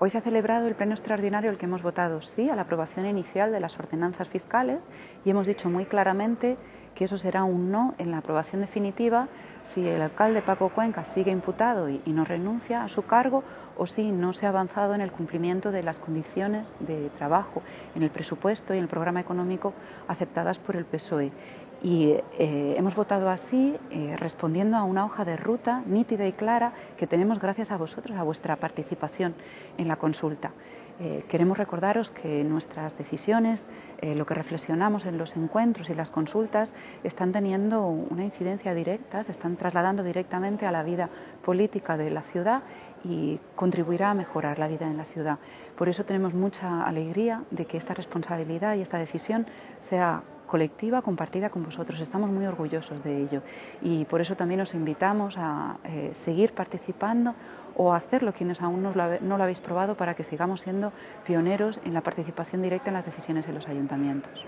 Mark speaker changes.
Speaker 1: Hoy se ha celebrado el pleno extraordinario el que hemos votado sí a la aprobación inicial de las ordenanzas fiscales y hemos dicho muy claramente que eso será un no en la aprobación definitiva si el alcalde Paco Cuenca sigue imputado y, no renuncia a su cargo o si no se ha avanzado en el cumplimiento de las condiciones de trabajo en el presupuesto y en el programa económico aceptadas por el PSOE. Y eh, hemos votado así, eh, respondiendo a una hoja de ruta nítida y clara que tenemos gracias a vosotros, a vuestra participación en la consulta. Eh, queremos recordaros que nuestras decisiones, lo que reflexionamos en los encuentros y las consultas, están teniendo una incidencia directa, se están trasladando directamente a la vida política de la ciudad y contribuirá a mejorar la vida en la ciudad. Por eso tenemos mucha alegría de que esta responsabilidad y esta decisión sea colectiva compartida con vosotros. Estamos muy orgullosos de ello y por eso también os invitamos a eh, seguir participando o a hacerlo quienes aún no lo, no lo habéis probado para que sigamos siendo pioneros en la participación directa en las decisiones en los ayuntamientos.